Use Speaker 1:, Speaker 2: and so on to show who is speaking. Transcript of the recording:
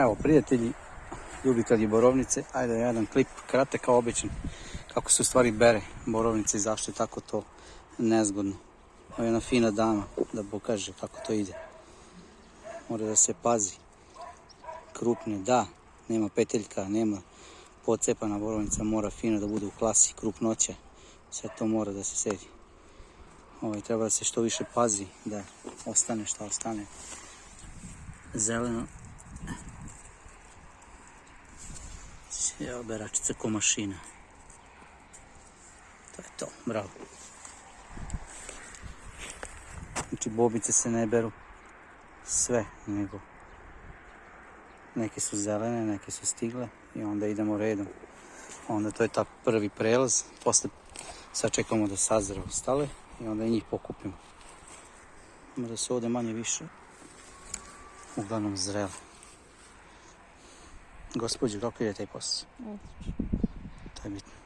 Speaker 1: Evo, prijatelji, ljubitelji borovnice, ajde jedan klip, kratak kao običan, kako se u stvari bere borovnice i zašto je tako to nezgodno. Ovo je jedna fina dama da pokaže kako to ide. Mora da se pazi. Krupne, da, nema peteljka, nema pocepana borovnica, mora fino da bude u klasi, krupnoća. Sve to mora da se sedi. Ovaj, treba da se što više pazi da ostane šta ostane zeleno. Evo beračica ko mašina. To je to, bravo. Znači bobice se ne beru sve, nego neke su zelene, neke su stigle i onda idemo redom. Onda to je ta prvi prelaz, posle sad čekamo da sazre ostale i onda i njih pokupimo. Da se ovdje manje više uglavnom zrele. Gospođo, kako ide taj posao? To je bitno.